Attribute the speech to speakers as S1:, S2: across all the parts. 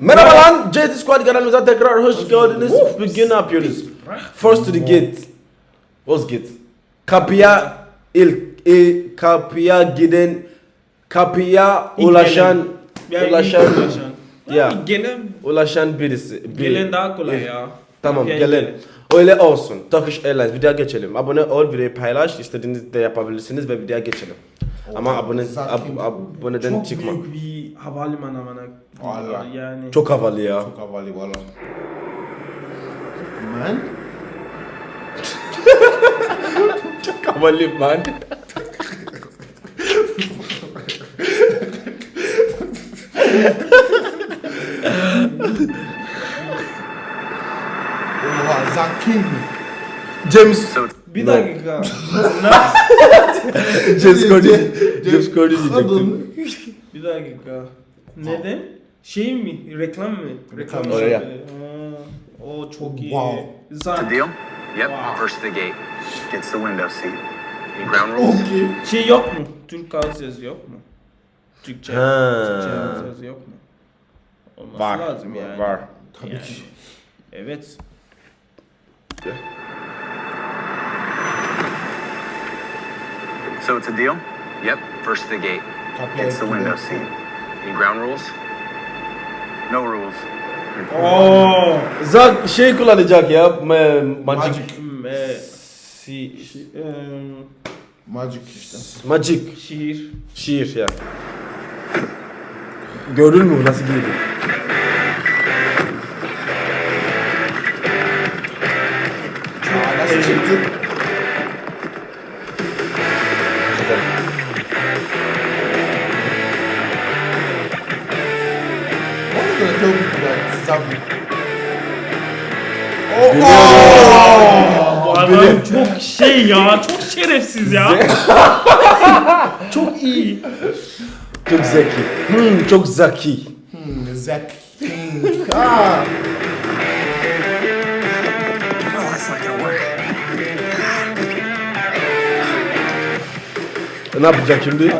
S1: Merhaba lan JT Squad kanalımıza tekrar hoş geldiniz. Bugün ne yapıyoruz? First to the gate. What's gate? Kapıya ilk, ilk kapıya giden kapıya
S2: İlk
S1: ulaşan
S2: ilk
S1: ulaşan
S2: ulaşan.
S1: Ya.
S2: Gelen,
S1: ulaşan birisi. biri.
S2: gelen daha kolay ya.
S1: Tamam
S2: Yani
S1: gelen. Öyle olsun. Turkish Airlines videoya geçelim. Abone ol, videoyu paylaş. İstediğiniz de yapabilirsiniz ve videoya geçelim. Ama abone ab, aboneden
S2: Çok
S1: çıkma.
S2: büyük bir havalimanı amına.
S3: Valla.
S2: Yani.
S1: Çok havalı ya.
S3: Çok havalı valla. Man?
S1: Çok havalı man.
S3: Oha Zack King mi?
S1: James
S2: Bir
S1: No.
S2: dakika.
S1: James Corden.
S3: James-
S1: James Corden diyecektim.
S2: Bir dakika. Neden? Şey mi? Reklam mı? Reklam mı?
S1: oraya.
S2: Aa, O çok iyi.
S3: Wow.
S2: Zaten
S4: Deal? Yep.
S2: Wow.
S4: First to the gate. Gets the window seat. Ground rules?
S2: Şey yok mu? Türk altyazı yok mu? Türkçe.
S1: Ha.
S2: Türkçe altyazı yok mu? Olması
S1: Var.
S2: lazım yani.
S1: Var.
S3: Tabii
S2: Yani.
S3: ki.
S2: Evet.
S4: So it's a deal? Yep. First to the gate. Gets the window seat. Any ground rules? No rules.
S2: Oo.
S1: Zak şey kullanacak ya. Ma magic.
S3: Magic.
S2: Hmm, e,
S1: Si
S2: em,
S3: Magic işte.
S1: magic.
S2: şiir.
S1: Şiir ya. Gördün mü nasıl giydi?
S3: Aa, nasıl çıktı?
S2: Bu adam çok şey ya, çok şerefsiz ya. çok iyi.
S1: Çok zeki. Hmm, çok zeki.
S3: Hmm,
S4: work.
S1: E, Ne yapacak şimdi?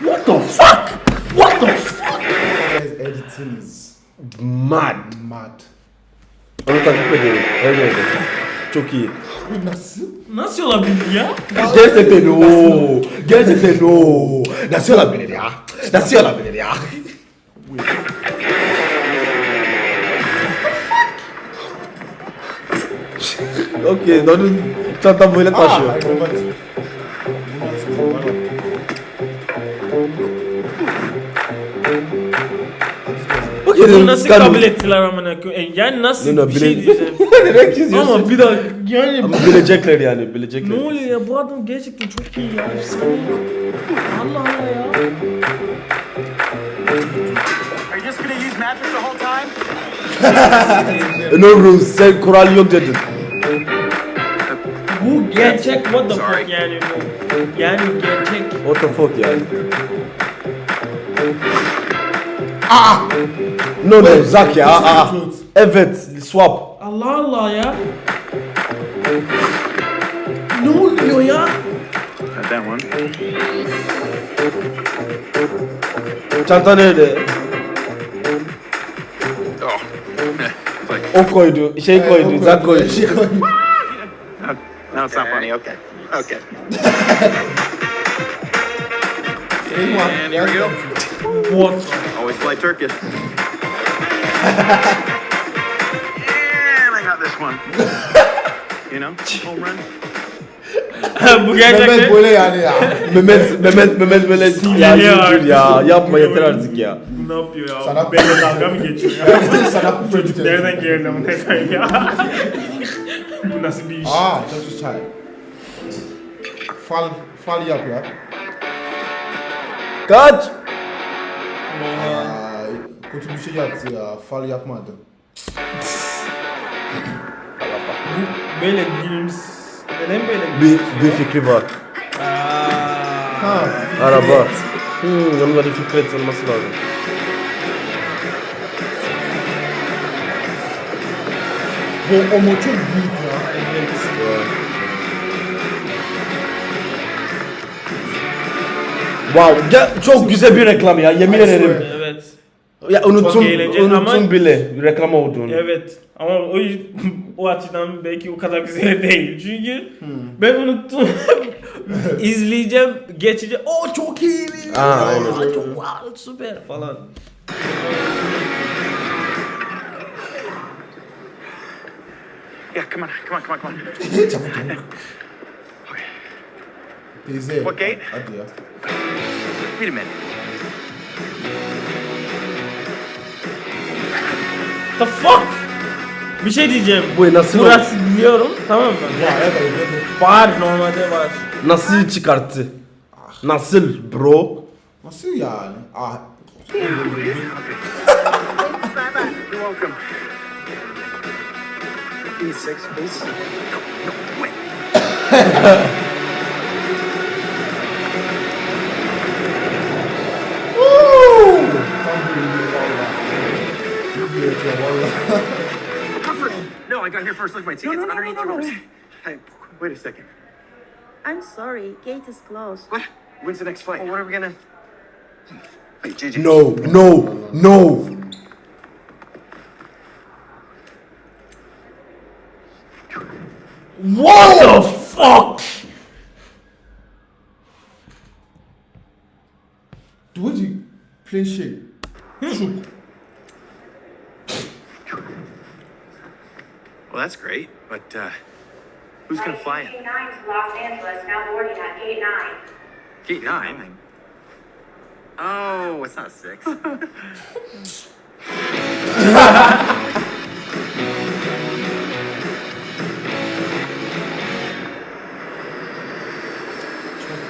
S2: What the fuck? What the fuck?
S3: İs
S1: Mad.
S3: mad.
S1: Onu takip ediyorum. Evet. Çok iyi.
S3: Nasıl?
S2: Nasıl olabilir ya?
S1: Gerçekten o. Gerçekten o. Nasıl olabilir ya? Nasıl olabilir ya? Okey, onun çantam böyle
S3: Aa,
S1: taşıyor.
S3: hayır,
S2: Bunu nasıl kabul ettiler amına koyayım? Yani nasıl
S1: No, no,
S2: bir şey
S1: bile-
S2: diyeceğim.
S1: Direkt çiziyorsun.
S2: Ama bir dakika yani
S1: Ama bilecekler yani, bilecekler.
S2: ne oluyor ya bu adam gerçekten çok iyi ya. efsane. Allah Allah ya.
S4: Are you just gonna use mattress the whole time?
S1: E, No rules, sen kural yok dedin.
S2: Bu gerçek what the fuck yani bu. Yani gerçek.
S1: What the fuck yani? No no, Zak ya. Aa. Evet, swap.
S2: Allah Allah ya. Ne oluyor ya?
S4: That one.
S1: Çanta nerede?
S4: Oh.
S1: O koydu, şey koydu, Zak koydu.
S3: Şey koydu.
S4: no, it's not funny. Okay. Okay. And here we go.
S2: What?
S4: Always fly Turkish. and I got this one. You know, home run.
S2: bu
S3: Mehmet
S2: gerçekten.
S3: böyle yani ya.
S1: Mehmet, Mehmet, Mehmet böyle ya ya,
S2: artık.
S1: yapma yeter artık ya.
S2: Bu ne yapıyor ya?
S3: Sana-
S2: Benimle dalga mı geçiyor ya?
S3: Sana bu çocuk.
S2: Nereden geldi amına koyayım ya? bu nasıl bir iş?
S3: Aa çok güzel. Fal, fal yap ya.
S1: Kaç?
S3: Kötü bir şey yaptı ya. Fal yapmadı.
S2: Böyle gülüms... Neden böyle
S1: Bir, bir fikri var.
S3: Ha.
S1: Araba. Hmm, onun da bir fikret olması lazım.
S3: Bu o mo çok büyük ya.
S1: Wow, ge- çok güzel bir reklam ya, yemin ederim. Ya unuttum,
S2: Çok eğlenceli
S1: unuttum
S2: ama-
S1: bile reklam olduğunu.
S2: Evet. Ama o o açıdan belki o kadar güzel değil. Çünkü ben unuttum. İzleyeceğim, geçeceğim. O çok iyi.
S1: Aa,
S2: Aa,
S1: aynen.
S2: çok wow, süper falan.
S4: Yeah, come on, come on, come on, come on.
S3: Çabuk çabuk. Teyze.
S4: What gate?
S3: Hadi ya.
S4: Wait a minute.
S2: The fuck? Bir şey diyeceğim.
S1: Bu nasıl
S2: Burası biliyorum tamam mı?
S3: Ya evet evet.
S2: Var normalde var.
S1: Nasıl çıkarttı? Nasıl bro?
S3: Nasıl yani? Ah.
S4: I got here first. Look, my ticket's
S5: no, no,
S4: underneath
S5: no,
S4: the
S5: no, no.
S4: Hey, wait a second.
S5: I'm sorry, gate is closed.
S4: What? When's the next flight? Well, what are we gonna? Wait, JJ.
S1: No, no, no.
S2: What the fuck?
S3: Doe die plain shit. Zoek.
S4: That's great, but uh, who's gonna fly it?
S6: Gate 9 to Los Angeles, now boarding at Gate 9.
S4: Gate nine. Oh, it's not six.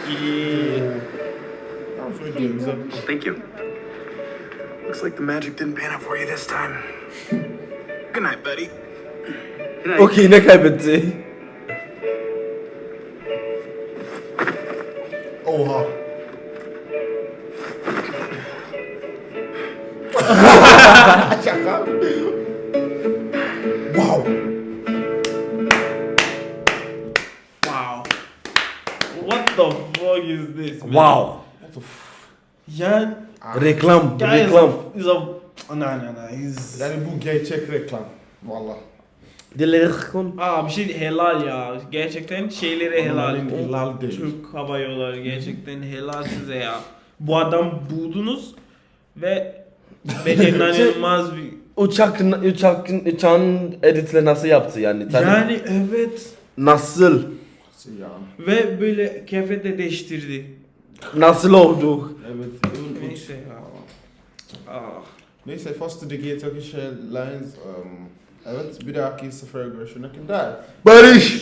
S2: İyi.
S3: Tamam söyleyeyim güzel.
S4: Thank you. Looks like the magic didn't pan out for you this time. Good night, buddy.
S1: Okey ne kaybetti?
S3: Oha. Şaka. Wow.
S2: Wow. What the fuck is this? man?
S1: Wow.
S2: Yani
S1: Reklam,
S2: guy is
S1: reklam.
S2: a, is a no no no he's
S3: Yani bu gerçek reklam. Valla.
S1: Reklam.
S2: Aa bir şey helal ya. Gerçekten şeyleri helal.
S3: Helal değil.
S2: Türk Hava Yolları gerçekten helal size ya. Bu adam buldunuz ve bence inanılmaz bir
S1: Uçak, uçak, uçağın editleri nasıl yaptı yani? Tabii.
S2: yani evet
S1: Nasıl?
S3: Nasıl yani?
S2: ve böyle kıyafet de değiştirdi.
S1: Nasıl oldu?
S3: Evet.
S2: Neyse ya. Ah.
S3: Neyse Foster'daki Turkish Airlines um, evet bir dahaki sefere görüşene kadar.
S1: Barış.